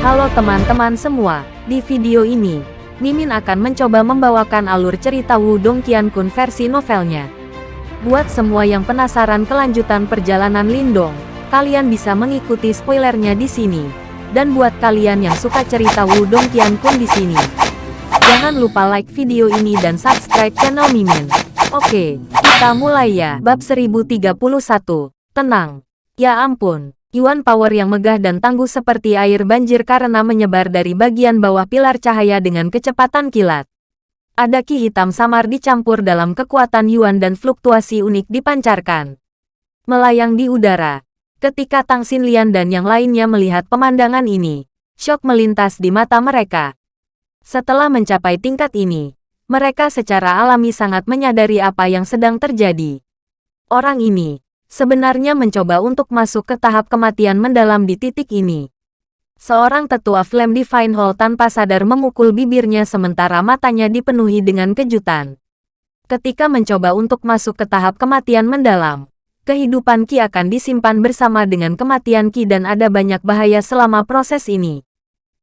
Halo teman-teman semua, di video ini, Mimin akan mencoba membawakan alur cerita Wudong Qiankun versi novelnya. Buat semua yang penasaran kelanjutan perjalanan Lindong, kalian bisa mengikuti spoilernya di sini. Dan buat kalian yang suka cerita Wudong Qiankun di sini, jangan lupa like video ini dan subscribe channel Mimin. Oke, kita mulai ya. Bab 1031, Tenang. Ya ampun, Yuan Power yang megah dan tangguh seperti air banjir karena menyebar dari bagian bawah pilar cahaya dengan kecepatan kilat. Ada ki hitam samar dicampur dalam kekuatan Yuan dan fluktuasi unik dipancarkan. Melayang di udara. Ketika Tang Xinlian dan yang lainnya melihat pemandangan ini, syok melintas di mata mereka. Setelah mencapai tingkat ini, mereka secara alami sangat menyadari apa yang sedang terjadi. Orang ini, sebenarnya mencoba untuk masuk ke tahap kematian mendalam di titik ini. Seorang tetua Flame Divine Hall tanpa sadar memukul bibirnya sementara matanya dipenuhi dengan kejutan. Ketika mencoba untuk masuk ke tahap kematian mendalam, kehidupan Ki akan disimpan bersama dengan kematian Ki dan ada banyak bahaya selama proses ini.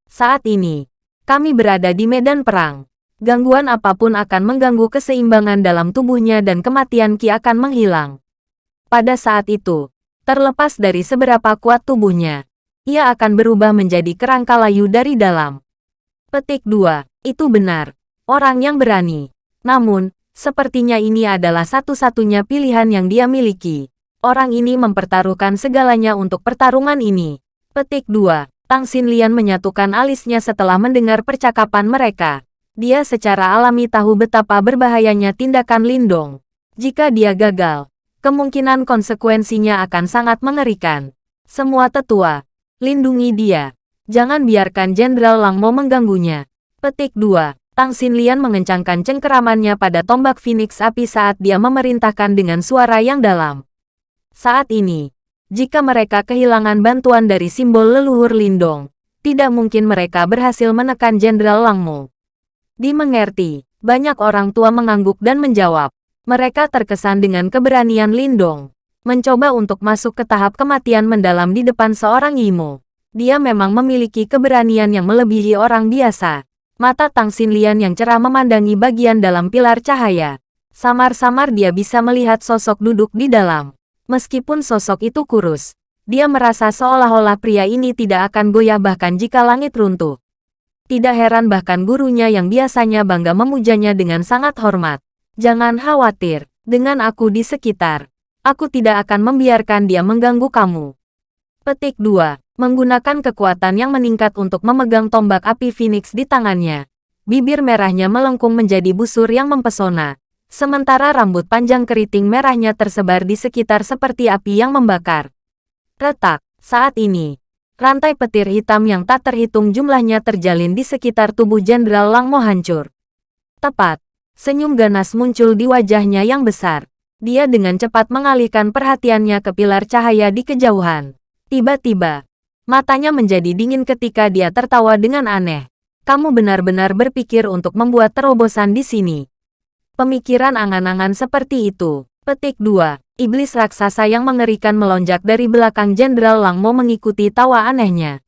Saat ini, kami berada di medan perang. Gangguan apa pun akan mengganggu keseimbangan dalam tubuhnya dan kematian Ki akan menghilang. Pada saat itu, terlepas dari seberapa kuat tubuhnya, ia akan berubah menjadi kerangka layu dari dalam. Petik 2. Itu benar. Orang yang berani. Namun, sepertinya ini adalah satu-satunya pilihan yang dia miliki. Orang ini mempertaruhkan segalanya untuk pertarungan ini. Petik 2. Tang Xinlian menyatukan alisnya setelah mendengar percakapan mereka. Dia secara alami tahu betapa berbahayanya tindakan Lindong. Jika dia gagal, kemungkinan konsekuensinya akan sangat mengerikan. Semua tetua, lindungi dia. Jangan biarkan Jenderal Langmo mengganggunya. Petik 2. Tang Xinlian mengencangkan cengkeramannya pada tombak Phoenix api saat dia memerintahkan dengan suara yang dalam. Saat ini, jika mereka kehilangan bantuan dari simbol leluhur Lindong, tidak mungkin mereka berhasil menekan Jenderal Langmo. Dimengerti, banyak orang tua mengangguk dan menjawab. Mereka terkesan dengan keberanian Lindong. Mencoba untuk masuk ke tahap kematian mendalam di depan seorang Imo. Dia memang memiliki keberanian yang melebihi orang biasa. Mata Tang Xinlian yang cerah memandangi bagian dalam pilar cahaya. Samar-samar dia bisa melihat sosok duduk di dalam. Meskipun sosok itu kurus, dia merasa seolah-olah pria ini tidak akan goyah bahkan jika langit runtuh. Tidak heran bahkan gurunya yang biasanya bangga memujanya dengan sangat hormat. Jangan khawatir, dengan aku di sekitar. Aku tidak akan membiarkan dia mengganggu kamu. Petik 2. Menggunakan kekuatan yang meningkat untuk memegang tombak api Phoenix di tangannya. Bibir merahnya melengkung menjadi busur yang mempesona. Sementara rambut panjang keriting merahnya tersebar di sekitar seperti api yang membakar. Retak, saat ini, rantai petir hitam yang tak terhitung jumlahnya terjalin di sekitar tubuh Jenderal Langmo hancur. Tepat, Senyum ganas muncul di wajahnya yang besar. Dia dengan cepat mengalihkan perhatiannya ke pilar cahaya di kejauhan. Tiba-tiba, matanya menjadi dingin ketika dia tertawa dengan aneh. Kamu benar-benar berpikir untuk membuat terobosan di sini. Pemikiran angan-angan seperti itu. Petik 2. Iblis raksasa yang mengerikan melonjak dari belakang Jenderal Langmo mengikuti tawa anehnya.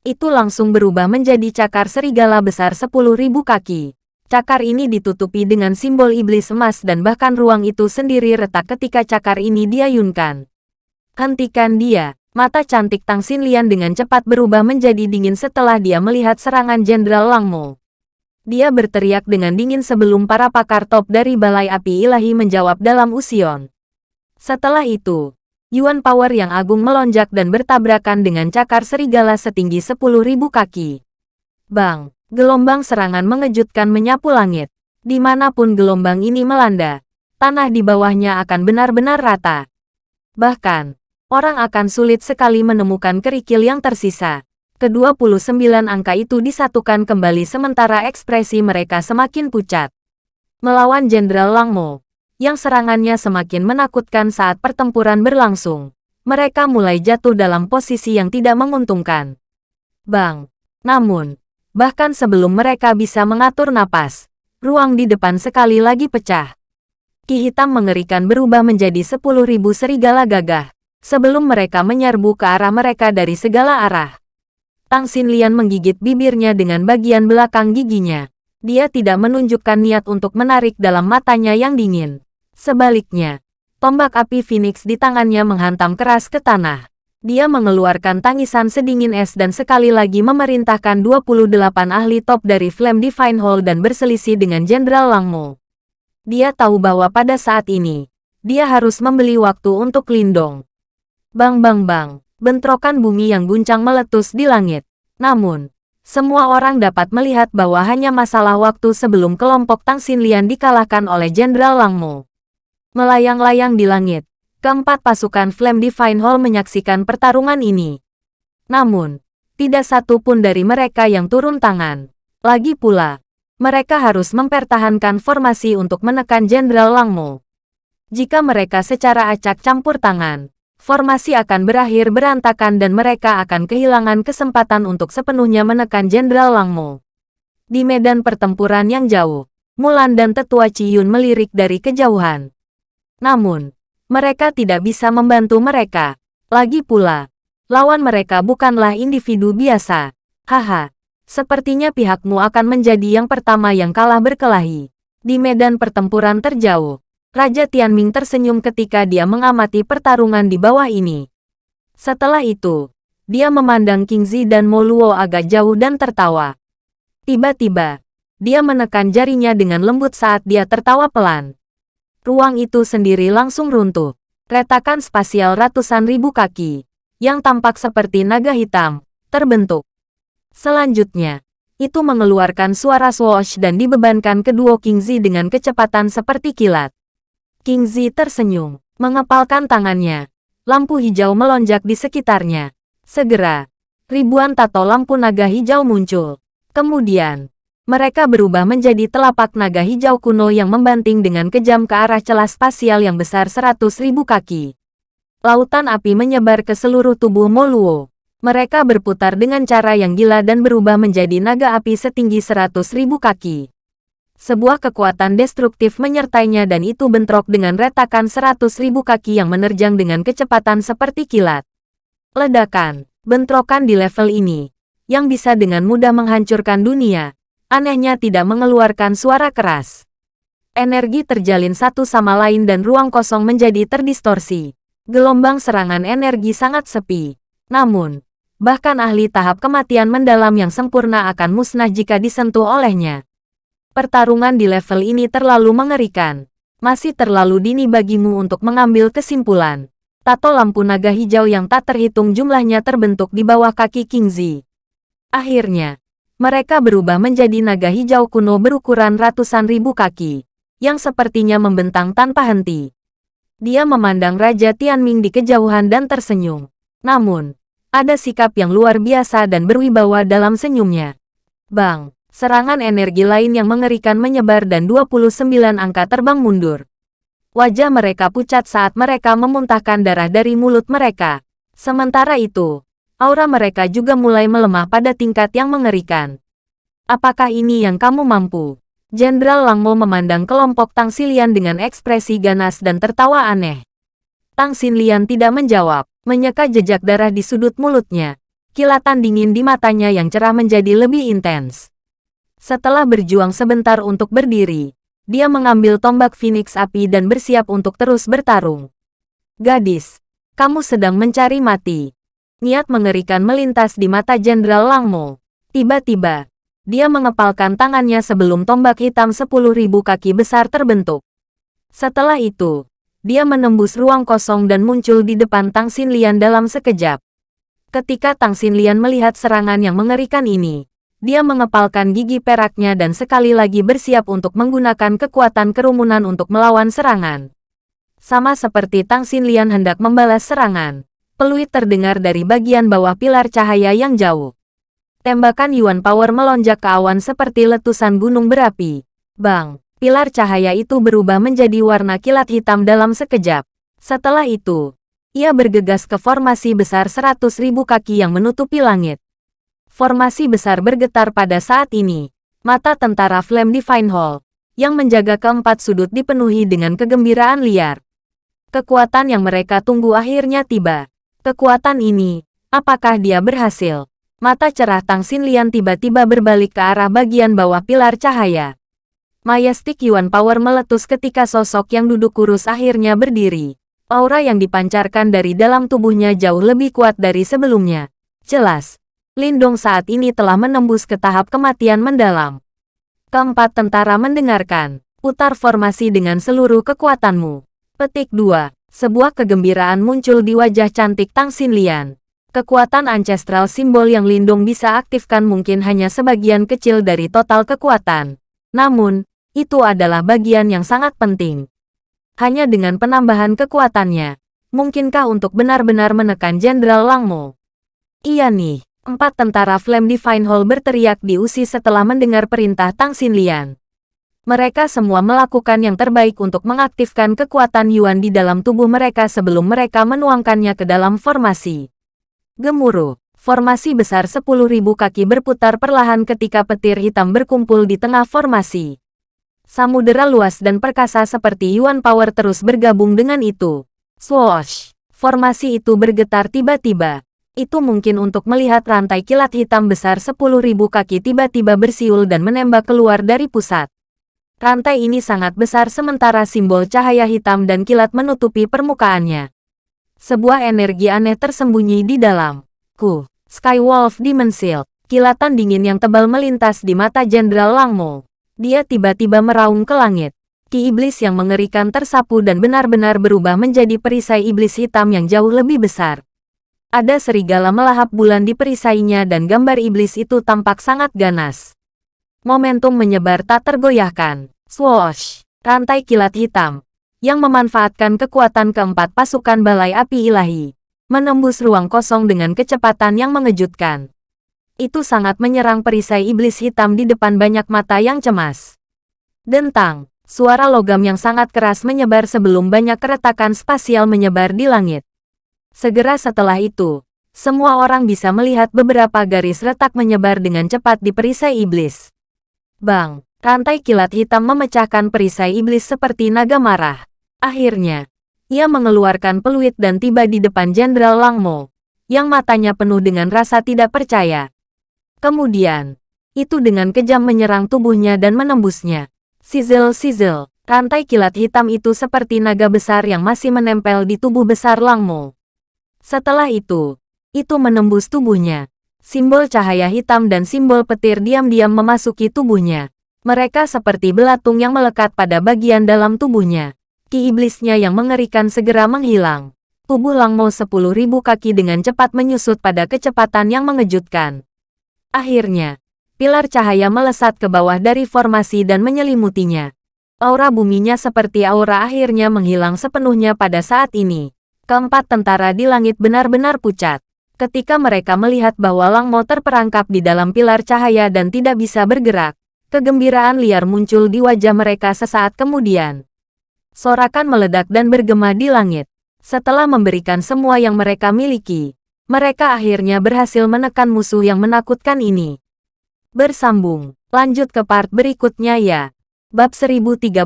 Itu langsung berubah menjadi cakar serigala besar 10.000 kaki. Cakar ini ditutupi dengan simbol iblis emas dan bahkan ruang itu sendiri retak ketika cakar ini diayunkan. Hentikan dia. Mata cantik Tang Xinlian dengan cepat berubah menjadi dingin setelah dia melihat serangan Jenderal Langmo. Dia berteriak dengan dingin sebelum para pakar top dari Balai Api Ilahi menjawab dalam usion. Setelah itu, Yuan Power yang agung melonjak dan bertabrakan dengan cakar serigala setinggi 10.000 kaki. Bang! Gelombang serangan mengejutkan menyapu langit. Di mana pun gelombang ini melanda, tanah di bawahnya akan benar-benar rata. Bahkan, orang akan sulit sekali menemukan kerikil yang tersisa. Ke-29 angka itu disatukan kembali sementara ekspresi mereka semakin pucat. Melawan Jenderal Langmo, yang serangannya semakin menakutkan saat pertempuran berlangsung. Mereka mulai jatuh dalam posisi yang tidak menguntungkan. Bang! Namun, Bahkan sebelum mereka bisa mengatur napas, ruang di depan sekali lagi pecah. Ki hitam mengerikan berubah menjadi sepuluh ribu serigala gagah, sebelum mereka menyerbu ke arah mereka dari segala arah. Tang Xinlian menggigit bibirnya dengan bagian belakang giginya. Dia tidak menunjukkan niat untuk menarik dalam matanya yang dingin. Sebaliknya, tombak api Phoenix di tangannya menghantam keras ke tanah. Dia mengeluarkan tangisan sedingin es dan sekali lagi memerintahkan 28 ahli top dari Flame Divine Hall dan berselisih dengan Jenderal Langmo. Dia tahu bahwa pada saat ini, dia harus membeli waktu untuk Lindong. Bang bang bang, bentrokan bumi yang guncang meletus di langit. Namun, semua orang dapat melihat bahwa hanya masalah waktu sebelum kelompok Tang Xinlian dikalahkan oleh Jenderal Langmo. Melayang-layang di langit, keempat pasukan Flame Divine Hall menyaksikan pertarungan ini. Namun, tidak satu pun dari mereka yang turun tangan. Lagi pula, mereka harus mempertahankan formasi untuk menekan Jenderal Langmo. Jika mereka secara acak campur tangan, formasi akan berakhir berantakan dan mereka akan kehilangan kesempatan untuk sepenuhnya menekan Jenderal Langmo. Di medan pertempuran yang jauh, Mulan dan tetua Ciyun melirik dari kejauhan. Namun, mereka tidak bisa membantu mereka. Lagi pula, lawan mereka bukanlah individu biasa. Haha, sepertinya pihakmu akan menjadi yang pertama yang kalah berkelahi. Di medan pertempuran terjauh, Raja Tianming tersenyum ketika dia mengamati pertarungan di bawah ini. Setelah itu, dia memandang King Zi dan Moluo agak jauh dan tertawa. Tiba-tiba, dia menekan jarinya dengan lembut saat dia tertawa pelan. Ruang itu sendiri langsung runtuh. Retakan spasial ratusan ribu kaki, yang tampak seperti naga hitam, terbentuk. Selanjutnya, itu mengeluarkan suara swoosh dan dibebankan ke duo Zi dengan kecepatan seperti kilat. King Zi tersenyum, mengepalkan tangannya. Lampu hijau melonjak di sekitarnya. Segera, ribuan tato lampu naga hijau muncul. Kemudian, mereka berubah menjadi telapak naga hijau kuno yang membanting dengan kejam ke arah celah spasial yang besar seratus ribu kaki. Lautan api menyebar ke seluruh tubuh Moluo. Mereka berputar dengan cara yang gila dan berubah menjadi naga api setinggi seratus ribu kaki. Sebuah kekuatan destruktif menyertainya dan itu bentrok dengan retakan seratus ribu kaki yang menerjang dengan kecepatan seperti kilat. Ledakan, bentrokan di level ini, yang bisa dengan mudah menghancurkan dunia, anehnya tidak mengeluarkan suara keras. Energi terjalin satu sama lain dan ruang kosong menjadi terdistorsi. Gelombang serangan energi sangat sepi. Namun, bahkan ahli tahap kematian mendalam yang sempurna akan musnah jika disentuh olehnya. Pertarungan di level ini terlalu mengerikan. Masih terlalu dini bagimu untuk mengambil kesimpulan. Tato lampu naga hijau yang tak terhitung jumlahnya terbentuk di bawah kaki King Zi. Akhirnya, mereka berubah menjadi naga hijau kuno berukuran ratusan ribu kaki, yang sepertinya membentang tanpa henti. Dia memandang Raja Tianming di kejauhan dan tersenyum. Namun, ada sikap yang luar biasa dan berwibawa dalam senyumnya. Bang, serangan energi lain yang mengerikan menyebar dan 29 angka terbang mundur. Wajah mereka pucat saat mereka memuntahkan darah dari mulut mereka. Sementara itu, aura mereka juga mulai melemah pada tingkat yang mengerikan. Apakah ini yang kamu mampu? Jenderal Langmo memandang kelompok Tang Xilian dengan ekspresi ganas dan tertawa aneh. Tang Xilian tidak menjawab, menyeka jejak darah di sudut mulutnya. Kilatan dingin di matanya yang cerah menjadi lebih intens. Setelah berjuang sebentar untuk berdiri, dia mengambil tombak Phoenix api dan bersiap untuk terus bertarung. Gadis, kamu sedang mencari mati. Niat mengerikan melintas di mata Jenderal Langmo. Tiba-tiba, dia mengepalkan tangannya sebelum tombak hitam sepuluh ribu kaki besar terbentuk. Setelah itu, dia menembus ruang kosong dan muncul di depan Tang Xinlian dalam sekejap. Ketika Tang Xinlian melihat serangan yang mengerikan ini, dia mengepalkan gigi peraknya dan sekali lagi bersiap untuk menggunakan kekuatan kerumunan untuk melawan serangan. Sama seperti Tang Xinlian hendak membalas serangan, Peluit terdengar dari bagian bawah pilar cahaya yang jauh. Tembakan Yuan Power melonjak ke awan seperti letusan gunung berapi. Bang, pilar cahaya itu berubah menjadi warna kilat hitam dalam sekejap. Setelah itu, ia bergegas ke formasi besar seratus ribu kaki yang menutupi langit. Formasi besar bergetar pada saat ini. Mata tentara Flame Divine Hall, yang menjaga keempat sudut dipenuhi dengan kegembiraan liar. Kekuatan yang mereka tunggu akhirnya tiba. Kekuatan ini, apakah dia berhasil? Mata cerah Tang Xinlian tiba-tiba berbalik ke arah bagian bawah pilar cahaya. Majestic Yuan Power meletus ketika sosok yang duduk kurus akhirnya berdiri. Aura yang dipancarkan dari dalam tubuhnya jauh lebih kuat dari sebelumnya. Jelas, Lindong saat ini telah menembus ke tahap kematian mendalam. Keempat tentara mendengarkan. Putar formasi dengan seluruh kekuatanmu. Petik 2. Sebuah kegembiraan muncul di wajah cantik Tang Xinlian. Kekuatan ancestral simbol yang Lindung bisa aktifkan mungkin hanya sebagian kecil dari total kekuatan. Namun, itu adalah bagian yang sangat penting. Hanya dengan penambahan kekuatannya, mungkinkah untuk benar-benar menekan Jenderal Langmo? Iya nih, empat tentara Flame Divine Hall berteriak di usi setelah mendengar perintah Tang Xinlian. Mereka semua melakukan yang terbaik untuk mengaktifkan kekuatan Yuan di dalam tubuh mereka sebelum mereka menuangkannya ke dalam formasi. Gemuruh. Formasi besar 10.000 kaki berputar perlahan ketika petir hitam berkumpul di tengah formasi. Samudera luas dan perkasa seperti Yuan Power terus bergabung dengan itu. Swoosh! Formasi itu bergetar tiba-tiba. Itu mungkin untuk melihat rantai kilat hitam besar 10.000 kaki tiba-tiba bersiul dan menembak keluar dari pusat. Rantai ini sangat besar sementara simbol cahaya hitam dan kilat menutupi permukaannya. Sebuah energi aneh tersembunyi di dalam. Ku, Skywolf Demon Shield. Kilatan dingin yang tebal melintas di mata Jenderal Langmo. Dia tiba-tiba meraung ke langit. Ki iblis yang mengerikan tersapu dan benar-benar berubah menjadi perisai iblis hitam yang jauh lebih besar. Ada serigala melahap bulan di perisainya dan gambar iblis itu tampak sangat ganas. Momentum menyebar tak tergoyahkan. Swoosh! Rantai kilat hitam, yang memanfaatkan kekuatan keempat pasukan balai api ilahi, menembus ruang kosong dengan kecepatan yang mengejutkan. Itu sangat menyerang perisai iblis hitam di depan banyak mata yang cemas. Dentang, suara logam yang sangat keras menyebar sebelum banyak keretakan spasial menyebar di langit. Segera setelah itu, semua orang bisa melihat beberapa garis retak menyebar dengan cepat di perisai iblis. Bang, rantai kilat hitam memecahkan perisai iblis seperti naga marah. Akhirnya, ia mengeluarkan peluit dan tiba di depan Jenderal Langmo, yang matanya penuh dengan rasa tidak percaya. Kemudian, itu dengan kejam menyerang tubuhnya dan menembusnya. Sizzle-sizzle, rantai kilat hitam itu seperti naga besar yang masih menempel di tubuh besar Langmo. Setelah itu, itu menembus tubuhnya. Simbol cahaya hitam dan simbol petir diam-diam memasuki tubuhnya. Mereka seperti belatung yang melekat pada bagian dalam tubuhnya ki iblisnya yang mengerikan segera menghilang. Tubuh Langmo sepuluh ribu kaki dengan cepat menyusut pada kecepatan yang mengejutkan. Akhirnya, pilar cahaya melesat ke bawah dari formasi dan menyelimutinya. Aura buminya seperti aura akhirnya menghilang sepenuhnya pada saat ini. Keempat tentara di langit benar-benar pucat. Ketika mereka melihat bahwa Langmo terperangkap di dalam pilar cahaya dan tidak bisa bergerak, kegembiraan liar muncul di wajah mereka sesaat kemudian. Sorakan meledak dan bergema di langit. Setelah memberikan semua yang mereka miliki, mereka akhirnya berhasil menekan musuh yang menakutkan ini. Bersambung, lanjut ke part berikutnya ya. Bab 1032,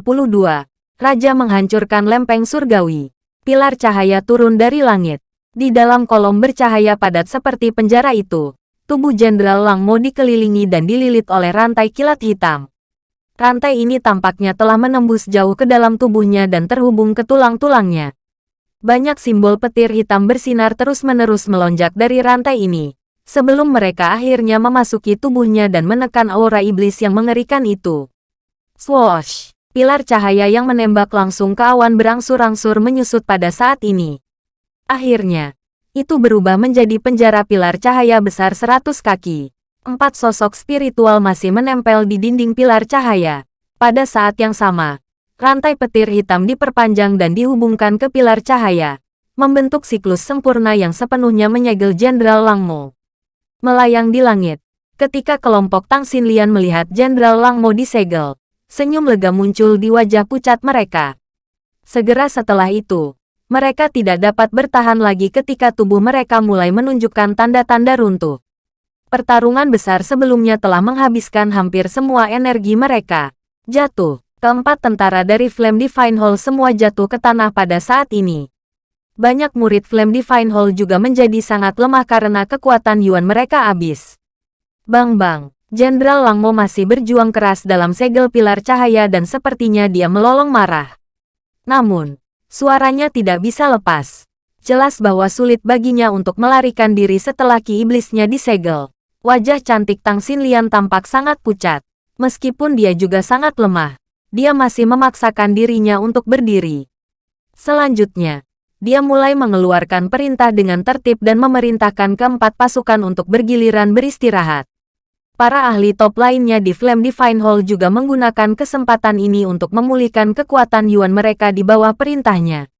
Raja menghancurkan lempeng surgawi. Pilar cahaya turun dari langit. Di dalam kolom bercahaya padat seperti penjara itu, tubuh Jenderal Langmo dikelilingi dan dililit oleh rantai kilat hitam. Rantai ini tampaknya telah menembus jauh ke dalam tubuhnya dan terhubung ke tulang-tulangnya. Banyak simbol petir hitam bersinar terus-menerus melonjak dari rantai ini, sebelum mereka akhirnya memasuki tubuhnya dan menekan aura iblis yang mengerikan itu. Swoosh! Pilar cahaya yang menembak langsung ke awan berangsur-angsur menyusut pada saat ini. Akhirnya, itu berubah menjadi penjara pilar cahaya besar seratus kaki empat sosok spiritual masih menempel di dinding pilar cahaya. Pada saat yang sama, rantai petir hitam diperpanjang dan dihubungkan ke pilar cahaya, membentuk siklus sempurna yang sepenuhnya menyegel Jenderal Langmo. Melayang di langit, ketika kelompok Tang Xinlian melihat Jenderal Langmo disegel, senyum lega muncul di wajah pucat mereka. Segera setelah itu, mereka tidak dapat bertahan lagi ketika tubuh mereka mulai menunjukkan tanda-tanda runtuh. Pertarungan besar sebelumnya telah menghabiskan hampir semua energi mereka. Jatuh. Keempat tentara dari Flame Divine Hall semua jatuh ke tanah pada saat ini. Banyak murid Flame Divine Hall juga menjadi sangat lemah karena kekuatan Yuan mereka habis. Bang-bang, Jenderal Langmo masih berjuang keras dalam segel pilar cahaya dan sepertinya dia melolong marah. Namun, suaranya tidak bisa lepas. Jelas bahwa sulit baginya untuk melarikan diri setelah ki iblisnya disegel. Wajah cantik Tang Xinlian tampak sangat pucat. Meskipun dia juga sangat lemah, dia masih memaksakan dirinya untuk berdiri. Selanjutnya, dia mulai mengeluarkan perintah dengan tertib dan memerintahkan keempat pasukan untuk bergiliran beristirahat. Para ahli top lainnya di Flame Divine Hall juga menggunakan kesempatan ini untuk memulihkan kekuatan Yuan mereka di bawah perintahnya.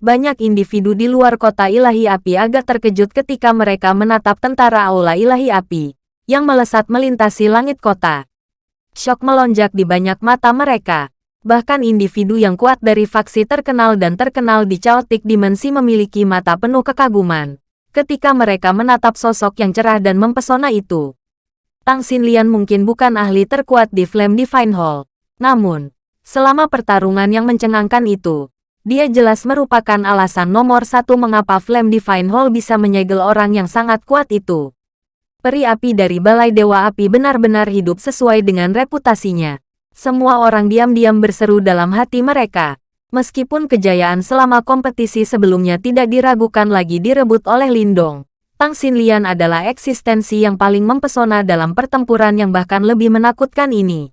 Banyak individu di luar kota ilahi api agak terkejut ketika mereka menatap tentara aula ilahi api yang melesat melintasi langit kota. Shock melonjak di banyak mata mereka. Bahkan individu yang kuat dari faksi terkenal dan terkenal di Chaotic Dimensi memiliki mata penuh kekaguman. Ketika mereka menatap sosok yang cerah dan mempesona itu. Tang Xinlian mungkin bukan ahli terkuat di Flame Divine Hall. Namun, selama pertarungan yang mencengangkan itu, dia jelas merupakan alasan nomor satu mengapa Flame Divine Hall bisa menyegel orang yang sangat kuat itu. Peri api dari Balai Dewa Api benar-benar hidup sesuai dengan reputasinya. Semua orang diam-diam berseru dalam hati mereka. Meskipun kejayaan selama kompetisi sebelumnya tidak diragukan lagi direbut oleh Lindong, Tang Xinlian adalah eksistensi yang paling mempesona dalam pertempuran yang bahkan lebih menakutkan ini.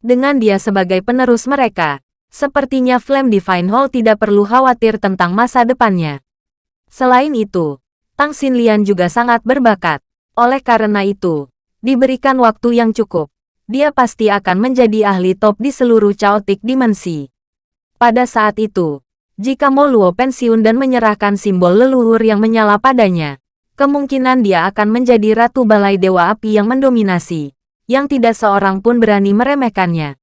Dengan dia sebagai penerus mereka, sepertinya Flame Divine Hall tidak perlu khawatir tentang masa depannya. Selain itu, Tang Xinlian juga sangat berbakat. Oleh karena itu, diberikan waktu yang cukup, dia pasti akan menjadi ahli top di seluruh chaotic dimensi. Pada saat itu, jika Moluo pensiun dan menyerahkan simbol leluhur yang menyala padanya, kemungkinan dia akan menjadi Ratu Balai Dewa Api yang mendominasi, yang tidak seorang pun berani meremehkannya.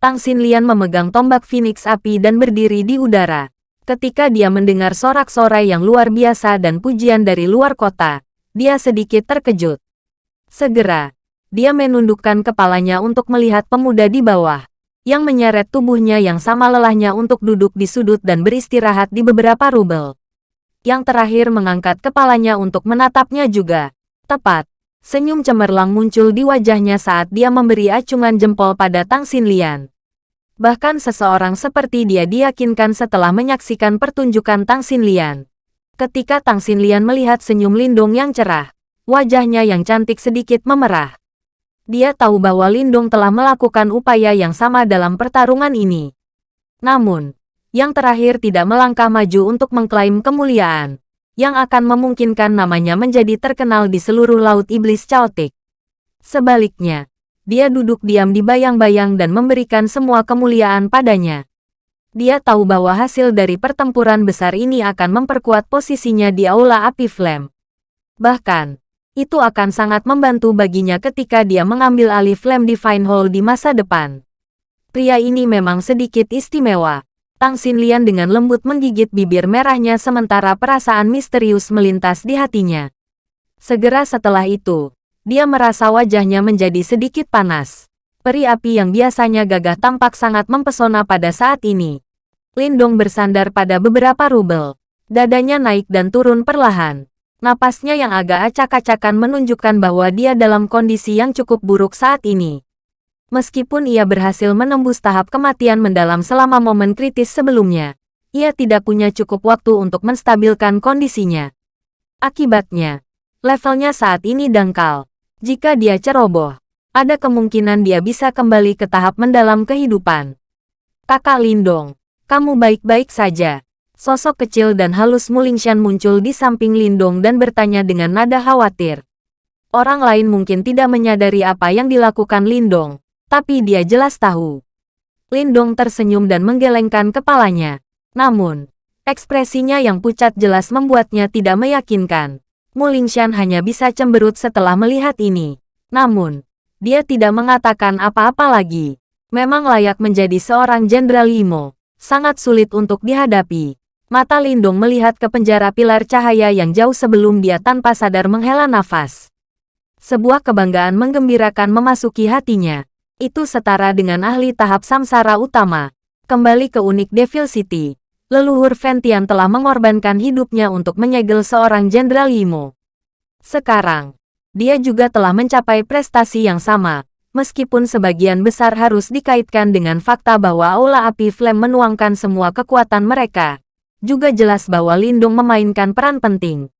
Tang Xinlian memegang tombak Phoenix Api dan berdiri di udara. Ketika dia mendengar sorak-sorai yang luar biasa dan pujian dari luar kota, dia sedikit terkejut. Segera, dia menundukkan kepalanya untuk melihat pemuda di bawah, yang menyeret tubuhnya yang sama lelahnya untuk duduk di sudut dan beristirahat di beberapa rubel. Yang terakhir mengangkat kepalanya untuk menatapnya juga. Tepat, senyum cemerlang muncul di wajahnya saat dia memberi acungan jempol pada Tang Xinlian. Bahkan seseorang seperti dia diyakinkan setelah menyaksikan pertunjukan Tang Xinlian. Ketika Tang Xinlian melihat senyum Lindung yang cerah, wajahnya yang cantik sedikit memerah. Dia tahu bahwa Lindung telah melakukan upaya yang sama dalam pertarungan ini. Namun, yang terakhir tidak melangkah maju untuk mengklaim kemuliaan, yang akan memungkinkan namanya menjadi terkenal di seluruh Laut Iblis Chaotic. Sebaliknya, dia duduk diam di bayang-bayang dan memberikan semua kemuliaan padanya. Dia tahu bahwa hasil dari pertempuran besar ini akan memperkuat posisinya di Aula Api Flame. Bahkan, itu akan sangat membantu baginya ketika dia mengambil alih Flame Divine Hall di masa depan. Pria ini memang sedikit istimewa. Tang Xinlian dengan lembut menggigit bibir merahnya sementara perasaan misterius melintas di hatinya. Segera setelah itu, dia merasa wajahnya menjadi sedikit panas. Peri api yang biasanya gagah tampak sangat mempesona pada saat ini. Lindong bersandar pada beberapa rubel. Dadanya naik dan turun perlahan. Napasnya yang agak acak-acakan menunjukkan bahwa dia dalam kondisi yang cukup buruk saat ini. Meskipun ia berhasil menembus tahap kematian mendalam selama momen kritis sebelumnya, ia tidak punya cukup waktu untuk menstabilkan kondisinya. Akibatnya, levelnya saat ini dangkal. Jika dia ceroboh, ada kemungkinan dia bisa kembali ke tahap mendalam kehidupan. Kakak Lindong, kamu baik-baik saja. Sosok kecil dan halus Mulingshan muncul di samping Lindong dan bertanya dengan nada khawatir. Orang lain mungkin tidak menyadari apa yang dilakukan Lindong, tapi dia jelas tahu. Lindong tersenyum dan menggelengkan kepalanya. Namun, ekspresinya yang pucat jelas membuatnya tidak meyakinkan. Mulingshan hanya bisa cemberut setelah melihat ini. Namun, dia tidak mengatakan apa-apa lagi. Memang layak menjadi seorang Jenderal Imo. Sangat sulit untuk dihadapi. Mata Lindung melihat ke penjara pilar cahaya yang jauh sebelum dia tanpa sadar menghela nafas. Sebuah kebanggaan menggembirakan memasuki hatinya. Itu setara dengan ahli tahap samsara utama. Kembali ke unik Devil City. leluhur Ventian telah mengorbankan hidupnya untuk menyegel seorang Jenderal Yimo. Sekarang, dia juga telah mencapai prestasi yang sama, meskipun sebagian besar harus dikaitkan dengan fakta bahwa Aula Api Flame menuangkan semua kekuatan mereka. Juga jelas bahwa Lindung memainkan peran penting.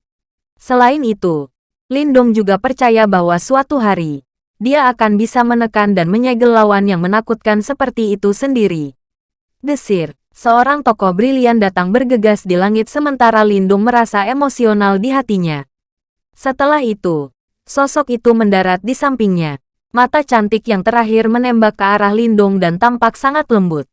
Selain itu, Lindung juga percaya bahwa suatu hari, dia akan bisa menekan dan menyegel lawan yang menakutkan seperti itu sendiri. Desir, seorang tokoh brilian datang bergegas di langit sementara Lindung merasa emosional di hatinya. Setelah itu, sosok itu mendarat di sampingnya. Mata cantik yang terakhir menembak ke arah Lindung dan tampak sangat lembut.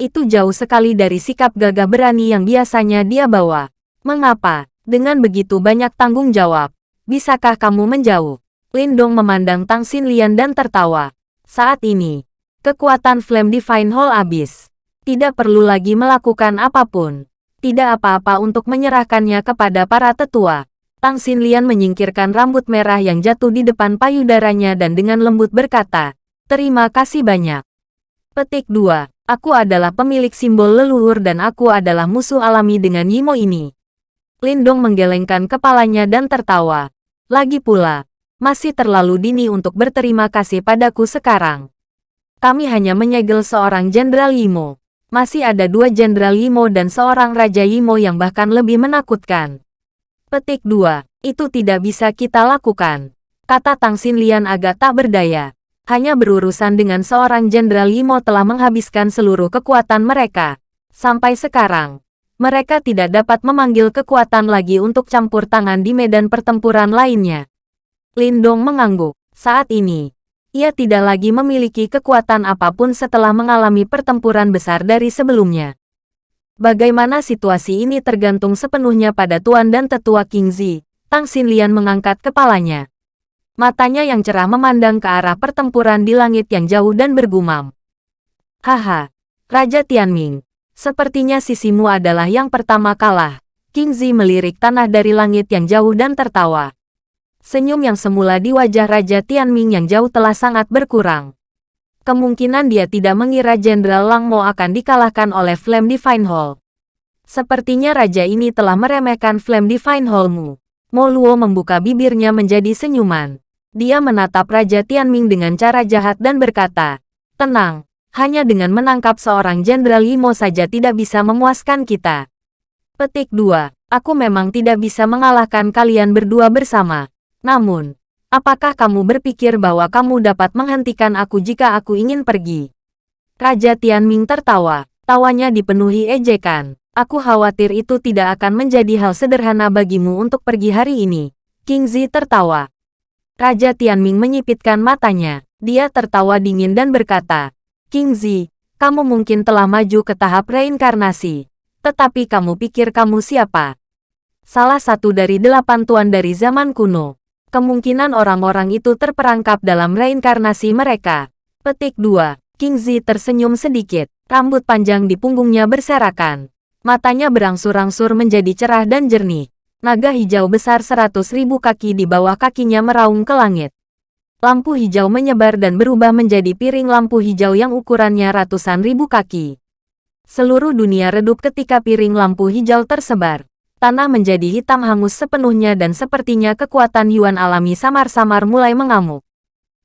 Itu jauh sekali dari sikap gagah berani yang biasanya dia bawa. Mengapa, dengan begitu banyak tanggung jawab, bisakah kamu menjauh? Lindong memandang Tang Xinlian dan tertawa. Saat ini, kekuatan Flame Divine Hall habis. Tidak perlu lagi melakukan apa pun. Tidak apa-apa untuk menyerahkannya kepada para tetua. Tang Xinlian menyingkirkan rambut merah yang jatuh di depan payudaranya dan dengan lembut berkata, Terima kasih banyak. Petik 2. Aku adalah pemilik simbol leluhur dan aku adalah musuh alami dengan Yimo ini. Lindong menggelengkan kepalanya dan tertawa. Lagi pula, masih terlalu dini untuk berterima kasih padaku sekarang. Kami hanya menyegel seorang Jenderal Yimo masih ada dua Jenderal Yimo dan seorang Raja Yimo yang bahkan lebih menakutkan. Petik 2. Itu tidak bisa kita lakukan. Kata Tang Xinlian agak tak berdaya. Hanya berurusan dengan seorang Jenderal Yimo telah menghabiskan seluruh kekuatan mereka. Sampai sekarang, mereka tidak dapat memanggil kekuatan lagi untuk campur tangan di medan pertempuran lainnya. Lindong mengangguk. Saat ini, ia tidak lagi memiliki kekuatan apa pun setelah mengalami pertempuran besar dari sebelumnya. Bagaimana situasi ini tergantung sepenuhnya pada Tuan dan Tetua King Zi. Tang Xinlian mengangkat kepalanya. Matanya yang cerah memandang ke arah pertempuran di langit yang jauh dan bergumam. Haha, Raja Tianming, sepertinya sisimu adalah yang pertama kalah. King Zi melirik tanah dari langit yang jauh dan tertawa. Senyum yang semula di wajah Raja Tianming yang jauh telah sangat berkurang. Kemungkinan dia tidak mengira Jenderal Lang Mo akan dikalahkan oleh Flame Divine Hall. Sepertinya raja ini telah meremehkan Flame Divine Hall-mu. Mo Luo membuka bibirnya menjadi senyuman. Dia menatap Raja Tianming dengan cara jahat dan berkata, Tenang, hanya dengan menangkap seorang Jenderal Yimo saja tidak bisa memuaskan kita. Petik 2. Aku memang tidak bisa mengalahkan kalian berdua bersama. Namun, apakah kamu berpikir bahwa kamu dapat menghentikan aku jika aku ingin pergi? Raja Tianming tertawa. Tawanya dipenuhi ejekan. Aku khawatir itu tidak akan menjadi hal sederhana bagimu untuk pergi hari ini. King Zi tertawa. Raja Tianming menyipitkan matanya. Dia tertawa dingin dan berkata, King Zi, kamu mungkin telah maju ke tahap reinkarnasi. Tetapi kamu pikir kamu siapa? Salah satu dari delapan tuan dari zaman kuno kemungkinan orang-orang itu terperangkap dalam reinkarnasi mereka. Petik 2. King Zi tersenyum sedikit. Rambut panjang di punggungnya berserakan. Matanya berangsur-angsur menjadi cerah dan jernih. Naga hijau besar seratus ribu kaki di bawah kakinya meraung ke langit. Lampu hijau menyebar dan berubah menjadi piring lampu hijau yang ukurannya ratusan ribu kaki. Seluruh dunia redup ketika piring lampu hijau tersebar tanah menjadi hitam hangus sepenuhnya dan sepertinya kekuatan Yuan alami samar-samar mulai mengamuk.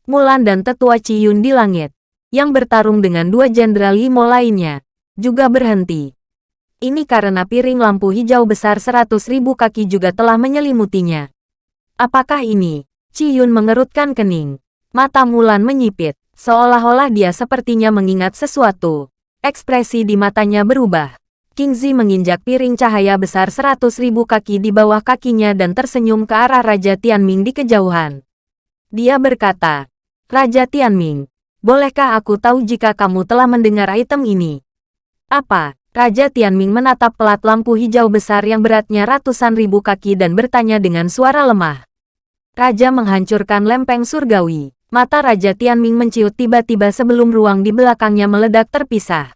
Mulan dan tetua Ciyun di langit, yang bertarung dengan dua jenderal Yimo lainnya, juga berhenti. Ini karena piring lampu hijau besar seratus ribu kaki juga telah menyelimutinya. Apakah ini? Ciyun mengerutkan kening. Mata Mulan menyipit, seolah-olah dia sepertinya mengingat sesuatu. Ekspresi di matanya berubah. King Zi menginjak piring cahaya besar seratus ribu kaki di bawah kakinya dan tersenyum ke arah Raja Tianming di kejauhan. Dia berkata, Raja Tianming, bolehkah aku tahu jika kamu telah mendengar item ini? Apa? Raja Tianming menatap pelat lampu hijau besar yang beratnya ratusan ribu kaki dan bertanya dengan suara lemah. Raja menghancurkan lempeng surgawi. Mata Raja Tianming menciut tiba-tiba sebelum ruang di belakangnya meledak terpisah.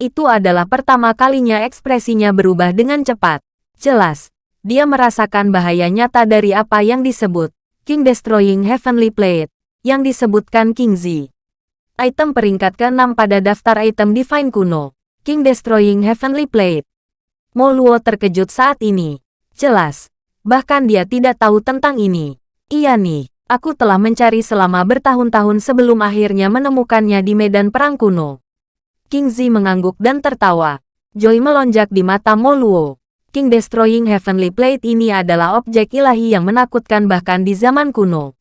Itu adalah pertama kalinya ekspresinya berubah dengan cepat. Jelas, dia merasakan bahaya nyata dari apa yang disebut King Destroying Heavenly Plate, yang disebutkan King Z. Item peringkat ke-6 pada daftar item Divine kuno, King Destroying Heavenly Plate. Mo Luo terkejut saat ini. Jelas. Bahkan dia tidak tahu tentang ini. Iya nih, aku telah mencari selama bertahun-tahun sebelum akhirnya menemukannya di medan perang kuno. King Zi mengangguk dan tertawa. Joy melonjak di mata Mo Luo. King Destroying Heavenly Plate ini adalah objek ilahi yang menakutkan bahkan di zaman kuno.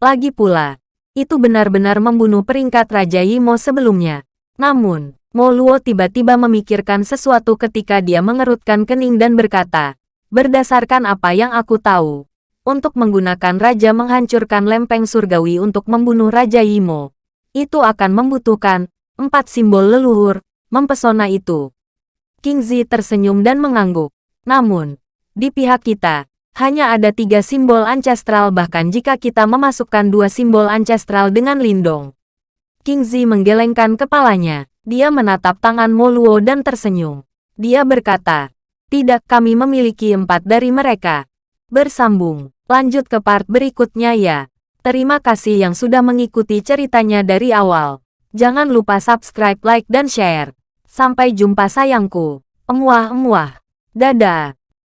Lagi pula, itu benar-benar membunuh peringkat Raja Yimo sebelumnya. Namun, Mo Luo tiba-tiba memikirkan sesuatu ketika dia mengerutkan kening dan berkata, berdasarkan apa yang aku tahu, untuk menggunakan Raja menghancurkan lempeng surgawi untuk membunuh Raja Yimo, itu akan membutuhkan empat simbol leluhur, mempesona itu. King Zi tersenyum dan mengangguk. Namun, di pihak kita, hanya ada tiga simbol ancestral bahkan jika kita memasukkan dua simbol ancestral dengan lindong. King Zi menggelengkan kepalanya. Dia menatap tangan Moluo dan tersenyum. Dia berkata, tidak kami memiliki empat dari mereka. Bersambung, lanjut ke part berikutnya ya. Terima kasih yang sudah mengikuti ceritanya dari awal. Jangan lupa subscribe, like, dan share. Sampai jumpa sayangku. Emuah-emuah. Dadah.